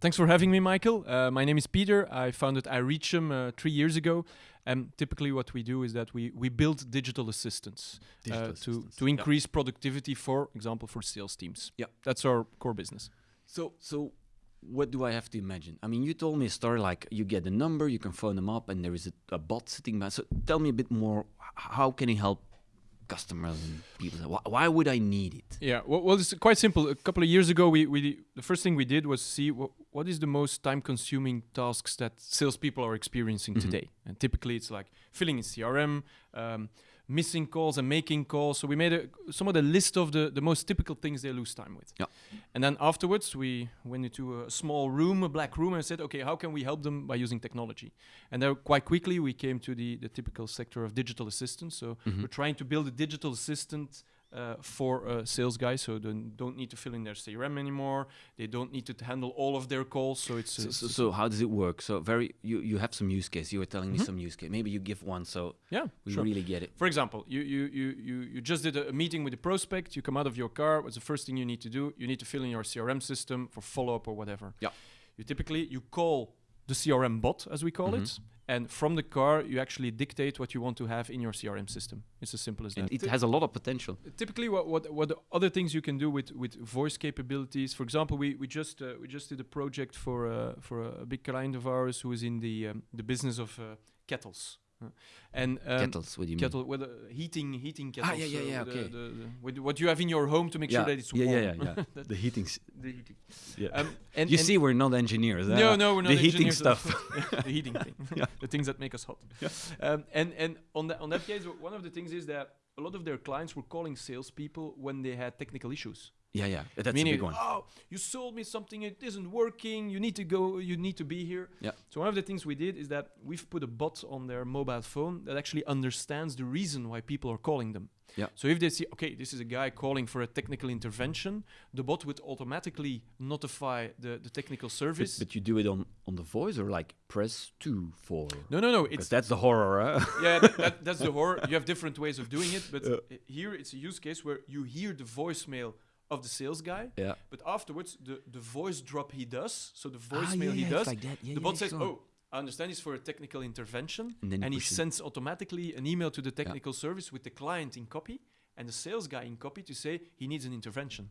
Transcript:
Thanks for having me, Michael. Uh, my name is Peter. I founded iReachm uh, three years ago. And typically, what we do is that we, we build digital assistants, Digital uh, assistants, to, to yeah. increase productivity, for example, for sales teams. Yeah. That's our core business. So, so what do I have to imagine? I mean, you told me a story like you get a number, you can phone them up, and there is a, a bot sitting by. So, tell me a bit more. How can he help customers and people? Why, why would I need it? Yeah, well, well, it's quite simple. A couple of years ago, we, we the first thing we did was see what, what is the most time-consuming tasks that salespeople are experiencing today. And typically, it's like filling in CRM, um, missing calls, and making calls. So we made a, some of the list of the, the most typical things they lose time with. Yeah. And then afterwards, we went into a small room, a black room, and said, okay, how can we help them by using technology? And then quite quickly, we came to the, the typical sector of digital assistance. So mm-hmm. we're trying to build a digital assistant uh, for uh, sales guys, so they don't need to fill in their CRM anymore. They don't need to handle all of their calls. So it's, So, so, so how does it work? So, very you you have some use case. You were telling me some use case. Maybe you give one, so yeah, we sure. really get it. For example, you, you, you, you, you just did a, meeting with a prospect, you come out of your car, what's the first thing you need to do? You need to fill in your CRM system for follow-up or whatever. Yeah. You typically, you call the CRM bot, as we call it, and from the car, you actually dictate what you want to have in your CRM system. It's as simple as And that. it has a lot of potential. typically what, what what the other things you can do with with voice capabilities for example we we just uh, we just did a project for uh, for a big client of ours who is in the um, the business of uh, kettles and um, Kettles, what do you kettle with uh, heating heating kettles Ah, yeah, yeah, yeah, the- okay. the- the- what you have in your home to make yeah. sure that it's warm yeah, yeah, yeah. the heating. the heating Yeah. um, and you and- see, we're not engineers. no, uh, no, we're not the heating stuff. the heating thing, the things that make us hot. Um, and and on that on that case, one of the things is that a lot of their clients were calling salespeople when they had technical issues. Yeah, yeah, that's a big one. oh, you sold me something, it isn't working. You need to go. You need to be here. Yeah. So one of the things we did is that we've put a bot on their mobile phone that actually understands the reason why people are calling them. Yeah. So if they see, okay, this is a guy calling for a technical intervention, the bot would automatically notify the, the technical service. but you do it on on the voice or like press two for. no, no, no. It's that's the horror. Huh? yeah, that, that, that's the horror. You have different ways of doing it, but uh, here it's a use case where you hear the voicemail of the sales guy, yeah. but afterwards the, the voice drop he does, so the Ah, voicemail yeah, he yeah, does, like that. Yeah, the bot says. "Oh, I understand it's for a technical intervention," And and he push it. sends automatically an email to the technical service with the client in copy and the sales guy in copy to say he needs an intervention.